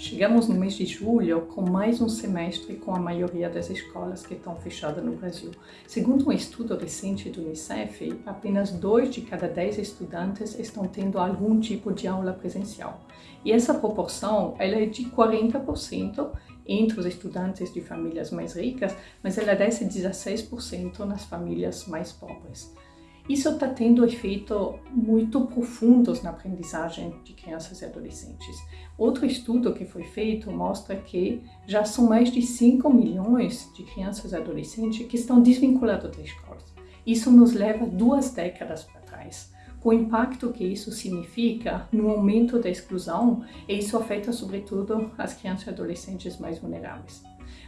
Chegamos no mês de julho com mais um semestre com a maioria das escolas que estão fechadas no Brasil. Segundo um estudo recente do Unicef, apenas dois de cada dez estudantes estão tendo algum tipo de aula presencial. E essa proporção ela é de 40% entre os estudantes de famílias mais ricas, mas ela desce 16% nas famílias mais pobres. Isso está tendo efeitos muito profundos na aprendizagem de crianças e adolescentes. Outro estudo que foi feito mostra que já são mais de 5 milhões de crianças e adolescentes que estão desvinculados da escola. Isso nos leva duas décadas para trás. O impacto que isso significa no aumento da exclusão, e isso afeta sobretudo as crianças e adolescentes mais vulneráveis.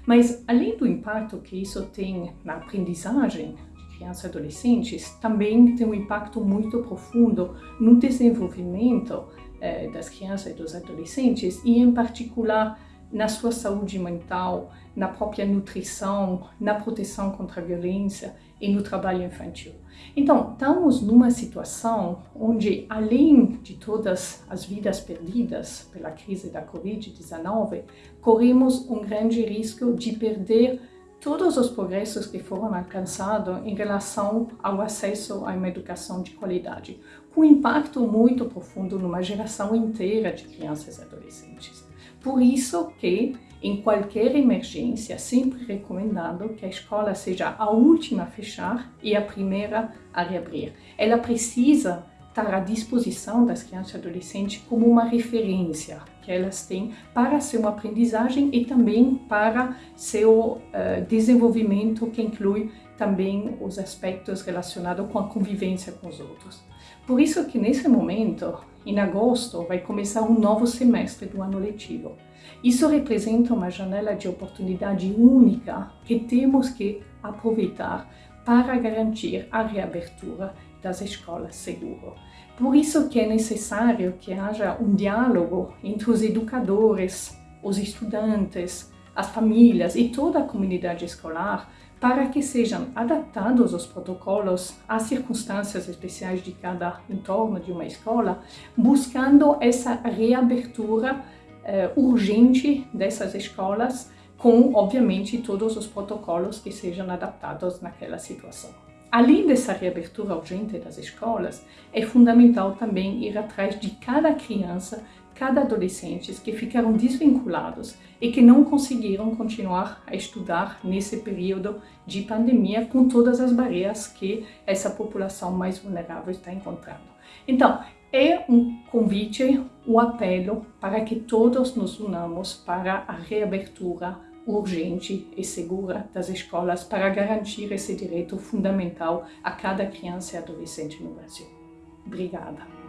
Mas além do impacto que isso tem na aprendizagem, crianças e adolescentes também tem um impacto muito profundo no desenvolvimento eh, das crianças e dos adolescentes e, em particular, na sua saúde mental, na própria nutrição, na proteção contra a violência e no trabalho infantil. Então, estamos numa situação onde, além de todas as vidas perdidas pela crise da Covid-19, corremos um grande risco de perder todos os progressos que foram alcançados em relação ao acesso a uma educação de qualidade, com impacto muito profundo numa geração inteira de crianças e adolescentes. Por isso que, em qualquer emergência, sempre recomendado que a escola seja a última a fechar e a primeira a reabrir. Ela precisa estar à disposição das crianças e adolescentes como uma referência que elas têm para seu aprendizagem e também para seu uh, desenvolvimento, que inclui também os aspectos relacionados com a convivência com os outros. Por isso que nesse momento, em agosto, vai começar um novo semestre do ano letivo. Isso representa uma janela de oportunidade única que temos que aproveitar para garantir a reabertura das escolas seguro. Por isso que é necessário que haja um diálogo entre os educadores, os estudantes, as famílias e toda a comunidade escolar para que sejam adaptados os protocolos às circunstâncias especiais de cada entorno de uma escola, buscando essa reabertura eh, urgente dessas escolas, com, obviamente, todos os protocolos que sejam adaptados naquela situação. Além dessa reabertura urgente das escolas, é fundamental também ir atrás de cada criança, cada adolescente que ficaram desvinculados e que não conseguiram continuar a estudar nesse período de pandemia com todas as barreiras que essa população mais vulnerável está encontrando. Então, é um convite, um apelo para que todos nos unamos para a reabertura urgente e segura das escolas para garantir esse direito fundamental a cada criança e adolescente no Brasil. Obrigada.